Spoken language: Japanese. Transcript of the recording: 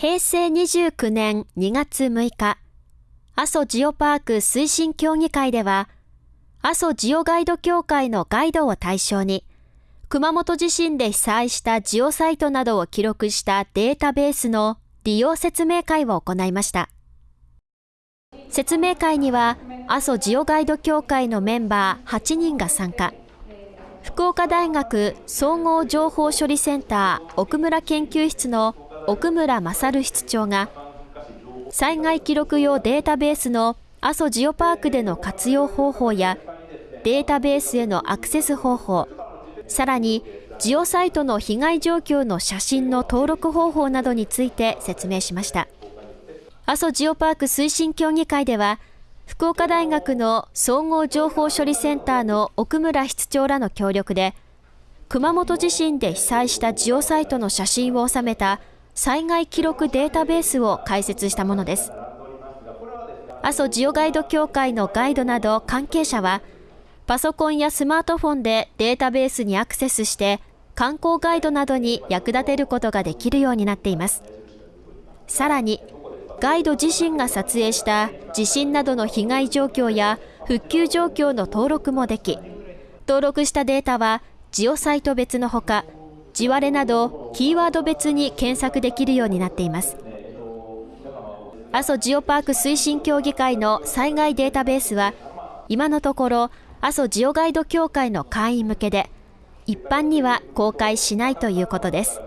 平成29年2月6日、阿蘇ジオパーク推進協議会では、阿蘇ジオガイド協会のガイドを対象に、熊本地震で被災したジオサイトなどを記録したデータベースの利用説明会を行いました。説明会には、阿蘇ジオガイド協会のメンバー8人が参加。福岡大学総合情報処理センター奥村研究室の奥村勝室長が、災害記録用データベースの阿蘇ジオパークでの活用方法やデータベースへのアクセス方法、さらにジオサイトの被害状況の写真の登録方法などについて説明しました。阿蘇ジオパーク推進協議会では、福岡大学の総合情報処理センターの奥村室長らの協力で、熊本地震で被災したジオサイトの写真を収めた災害記録データベースを開設したものです。阿蘇ジオガイド協会のガイドなど関係者は、パソコンやスマートフォンでデータベースにアクセスして、観光ガイドなどに役立てることができるようになっています。さらに、ガイド自身が撮影した地震などの被害状況や復旧状況の登録もでき、登録したデータはジオサイト別のほか、地割れなどキーワード別に検索できるようになっています。阿蘇ジオパーク推進協議会の災害データベースは、今のところ阿蘇ジオガイド協会の会員向けで、一般には公開しないということです。